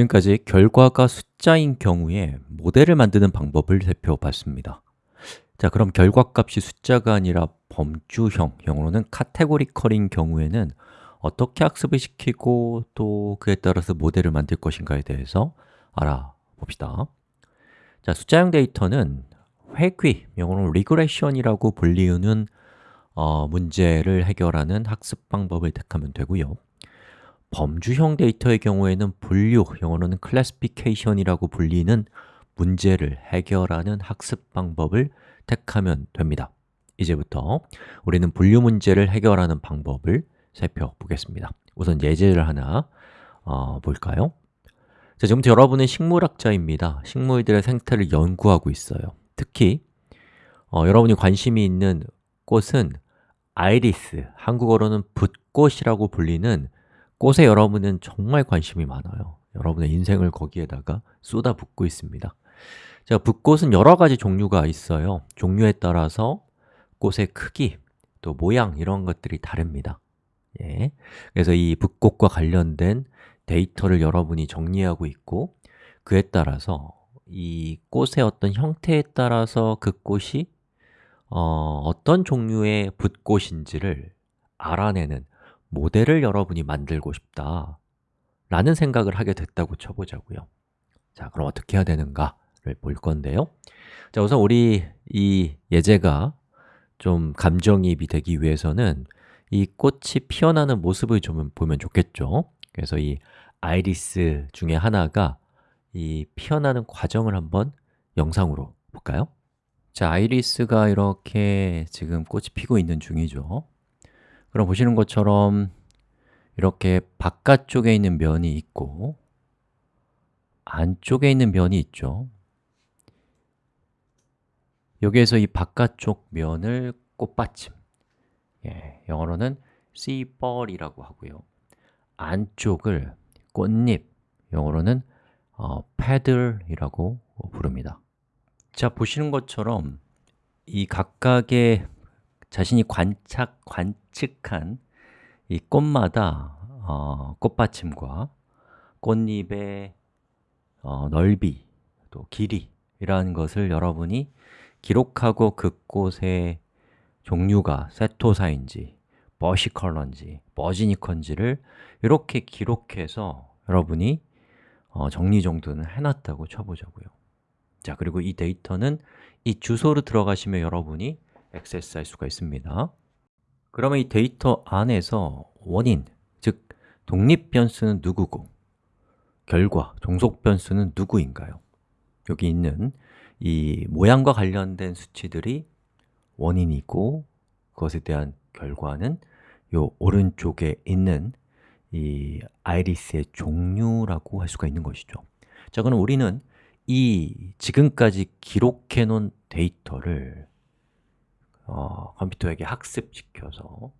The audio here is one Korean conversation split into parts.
지금까지 결과가 숫자인 경우에 모델을 만드는 방법을 살펴봤습니다. 자, 그럼 결과값이 숫자가 아니라 범주형, 영어로는 categorical인 경우에는 어떻게 학습을 시키고 또 그에 따라서 모델을 만들 것인가에 대해서 알아봅시다. 자, 숫자형 데이터는 회귀, 영어로는 regression이라고 불리우는 어, 문제를 해결하는 학습 방법을 택하면 되고요 범주형 데이터의 경우에는 분류, 영어로는 classification이라고 불리는 문제를 해결하는 학습 방법을 택하면 됩니다. 이제부터 우리는 분류 문제를 해결하는 방법을 살펴보겠습니다. 우선 예제를 하나 어, 볼까요? 자, 지금부터 여러분은 식물학자입니다. 식물들의 생태를 연구하고 있어요. 특히 어, 여러분이 관심이 있는 꽃은 아이리스, 한국어로는 붓꽃이라고 불리는 꽃에 여러분은 정말 관심이 많아요. 여러분의 인생을 거기에다가 쏟아붓고 있습니다. 자, 붓꽃은 여러 가지 종류가 있어요. 종류에 따라서 꽃의 크기, 또 모양 이런 것들이 다릅니다. 예. 그래서 이 붓꽃과 관련된 데이터를 여러분이 정리하고 있고 그에 따라서 이 꽃의 어떤 형태에 따라서 그 꽃이 어, 어떤 종류의 붓꽃인지를 알아내는 모델을 여러분이 만들고 싶다. 라는 생각을 하게 됐다고 쳐보자고요. 자, 그럼 어떻게 해야 되는가를 볼 건데요. 자, 우선 우리 이 예제가 좀 감정이입이 되기 위해서는 이 꽃이 피어나는 모습을 좀 보면 좋겠죠. 그래서 이 아이리스 중에 하나가 이 피어나는 과정을 한번 영상으로 볼까요? 자, 아이리스가 이렇게 지금 꽃이 피고 있는 중이죠 그럼 보시는 것처럼 이렇게 바깥쪽에 있는 면이 있고 안쪽에 있는 면이 있죠. 여기에서 이 바깥쪽 면을 꽃받침. 예, 영어로는 씨벌이라고 하고요. 안쪽을 꽃잎, 영어로는 어, paddle이라고 부릅니다. 자, 보시는 것처럼 이 각각의 자신이 관착, 관측한 이 꽃마다 어, 꽃받침과 꽃잎의 어, 넓이, 또 길이라는 것을 여러분이 기록하고 그 꽃의 종류가 세토사인지, 버시컬러인지, 버지니컨지를 이렇게 기록해서 여러분이 어, 정리정돈을 해놨다고 쳐보자고요. 자, 그리고 이 데이터는 이 주소로 들어가시면 여러분이 액세스할 수가 있습니다 그러면 이 데이터 안에서 원인, 즉 독립 변수는 누구고 결과, 종속 변수는 누구인가요? 여기 있는 이 모양과 관련된 수치들이 원인이고 그것에 대한 결과는 요 오른쪽에 있는 이 아이리스의 종류라고 할 수가 있는 것이죠 자, 그럼 우리는 이 지금까지 기록해 놓은 데이터를 어, 컴퓨터에게 학습시켜서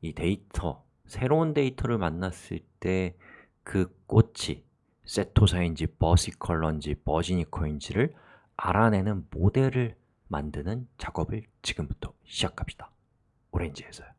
이 데이터, 새로운 데이터를 만났을 때 그 꽃이 setosa인지, versicolor인지, virginica인지를 알아내는 모델을 만드는 작업을 지금부터 시작합시다. 오렌지에서요